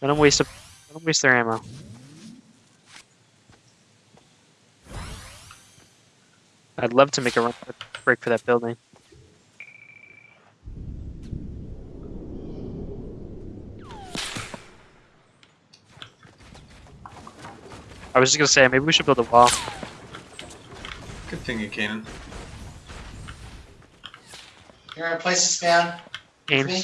Let them waste. A, let them waste their ammo. I'd love to make a run break for that building. I was just gonna say maybe we should build a wall. Good thing you can. You're gonna place this down? with me?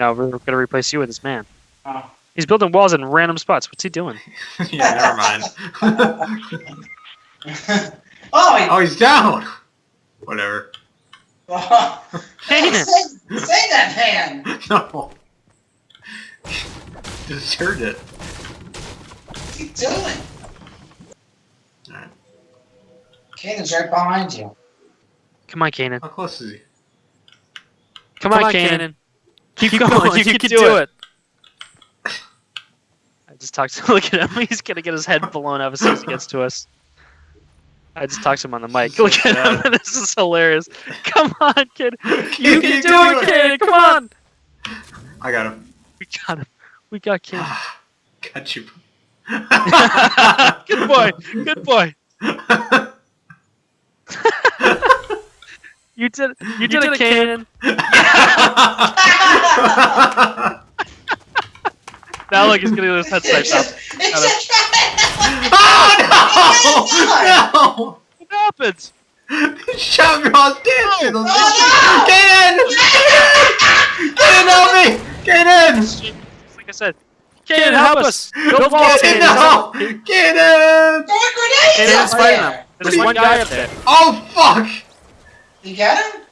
Aim. No, we're gonna replace you with this man. Oh. He's building walls in random spots. What's he doing? yeah, never mind. oh, he, oh, he's down. Whatever. oh. Kanan. say, say that hand. No. Just heard it. What's he doing? Alright. Kanan's right behind you. Come on, Kanan. How close is he? Come, on, Kanan. Keep, going. You, can, do, it. I just talked to look at him. He's gonna get his head blown up as soon as he gets to us. I just talked to him on the mic. Look at him. this is hilarious. Come on, kid. You You can can do do it, kid. Come on. I got him. We got him. We got Kanan. Ah, got you. Good boy. Good boy. You did. You did, it, Kanan. Now look, he's gonna get his head sniped off. It's just oh no! What happened? Oh, no! Shove your ass dancing! Oh, no! Get in! Get in! Help me! Get in! Like I said, Kanan, help us. Build walls, Get in! Kanan. No! Get in! Throw a grenade up there. There's one guy up there. Oh fuck! You get him?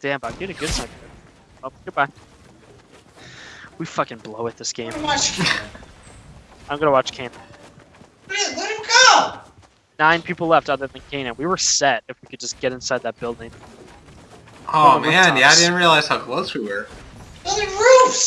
Damn, I'm getting a good sniper. Oh, goodbye. We fucking blow it this game. Let him watch Kanan. I'm gonna watch Kanan. Let him- go. Nine people left other than Kanan. We were set if we could just get inside that building. Oh on the man, yeah, I didn't realize how close we were. Building